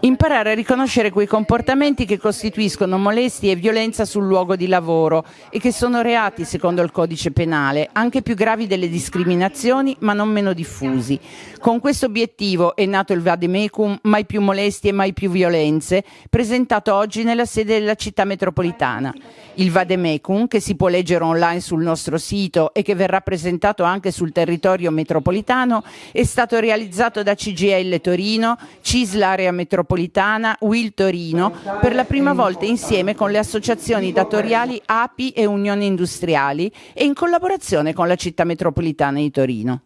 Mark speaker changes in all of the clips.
Speaker 1: Imparare a riconoscere quei comportamenti che costituiscono molestie e violenza sul luogo di lavoro e che sono reati secondo il codice penale, anche più gravi delle discriminazioni ma non meno diffusi. Con questo obiettivo è nato il Vademecum Mai più molestie mai più violenze, presentato oggi nella sede della città metropolitana. Il Vademecum, che si può leggere online sul nostro sito e che verrà presentato anche sul territorio metropolitano, è stato realizzato da CGL Torino, CISL Area Metropolitana metropolitana Will Torino per la prima volta insieme con le associazioni datoriali API e Unioni Industriali e in collaborazione con la città metropolitana di Torino.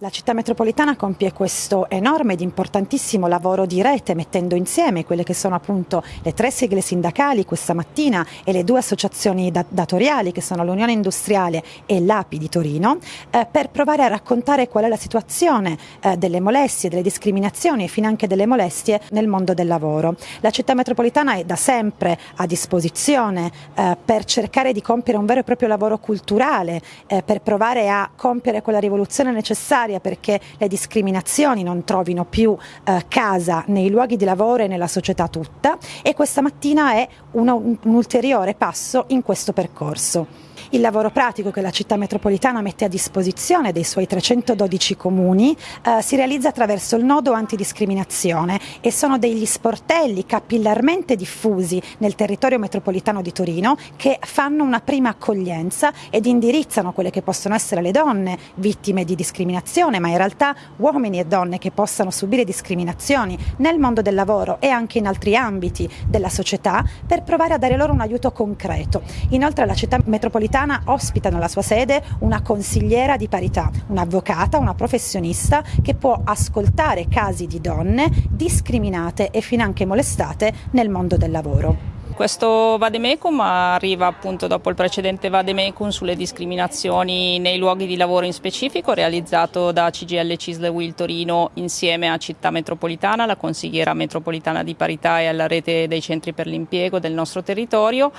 Speaker 2: La città metropolitana compie questo enorme ed importantissimo lavoro di rete mettendo insieme quelle che sono appunto le tre sigle sindacali questa mattina e le due associazioni datoriali che sono l'Unione Industriale e l'API di Torino eh, per provare a raccontare qual è la situazione eh, delle molestie, delle discriminazioni e finanche delle molestie nel mondo del lavoro. La città metropolitana è da sempre a disposizione eh, per cercare di compiere un vero e proprio lavoro culturale, eh, per provare a compiere quella rivoluzione necessaria necessaria perché le discriminazioni non trovino più eh, casa nei luoghi di lavoro e nella società tutta e questa mattina è un, un ulteriore passo in questo percorso. Il lavoro pratico che la città metropolitana mette a disposizione dei suoi 312 comuni eh, si realizza attraverso il nodo antidiscriminazione e sono degli sportelli capillarmente diffusi nel territorio metropolitano di Torino che fanno una prima accoglienza ed indirizzano quelle che possono essere le donne vittime di discriminazione, ma in realtà uomini e donne che possano subire discriminazioni nel mondo del lavoro e anche in altri ambiti della società per provare a dare loro un aiuto concreto. Inoltre la città metropolitana ospita nella sua sede una consigliera di parità, un'avvocata, una professionista che può ascoltare casi di donne discriminate e finanche molestate nel mondo del lavoro.
Speaker 3: Questo Vademecum arriva appunto dopo il precedente Vademecum sulle discriminazioni nei luoghi di lavoro in specifico realizzato da CGL Cisle Will Torino insieme a Città Metropolitana, la consigliera metropolitana di parità e alla rete dei centri per l'impiego del nostro territorio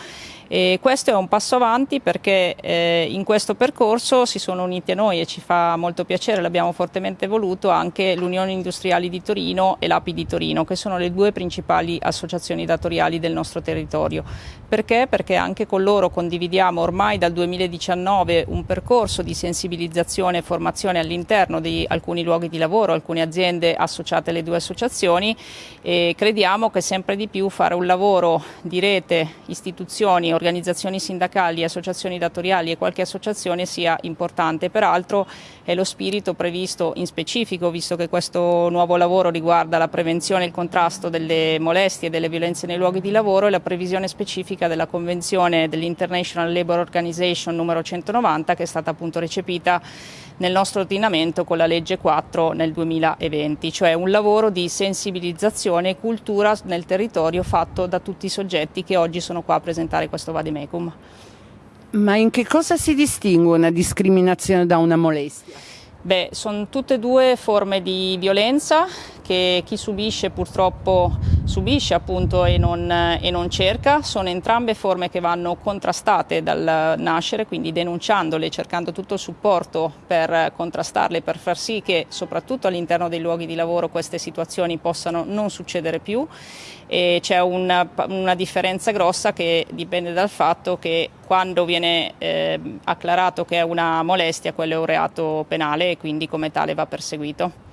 Speaker 3: e questo è un passo avanti perché eh, in questo percorso si sono uniti a noi e ci fa molto piacere, l'abbiamo fortemente voluto anche l'Unione Industriali di Torino e l'API di Torino che sono le due principali associazioni datoriali del nostro territorio. Perché? Perché anche con loro condividiamo ormai dal 2019 un percorso di sensibilizzazione e formazione all'interno di alcuni luoghi di lavoro, alcune aziende associate alle due associazioni e crediamo che sempre di più fare un lavoro di rete, istituzioni, organizzazioni sindacali, associazioni datoriali e qualche associazione sia importante. Peraltro è lo spirito previsto in specifico, visto che questo nuovo lavoro riguarda la prevenzione e il contrasto delle molestie e delle violenze nei luoghi di lavoro e la previsione specifica della Convenzione dell'International Labour Organization numero 190 che è stata appunto recepita nel nostro ordinamento con la legge 4 nel 2020, cioè un lavoro di sensibilizzazione e cultura nel territorio fatto da tutti i soggetti che oggi sono qua a presentare questo vademecum.
Speaker 1: Ma in che cosa si distingue una discriminazione da una molestia?
Speaker 3: Beh, sono tutte e due forme di violenza che chi subisce purtroppo subisce appunto e non, e non, cerca, sono entrambe forme che vanno contrastate dal nascere, quindi denunciandole, cercando tutto il supporto per contrastarle, per far sì che soprattutto all'interno dei luoghi di lavoro queste situazioni possano non succedere più e c'è una, una, differenza grossa che dipende dal fatto che quando viene eh, acclarato che è una molestia quello è un reato penale e quindi come tale va perseguito.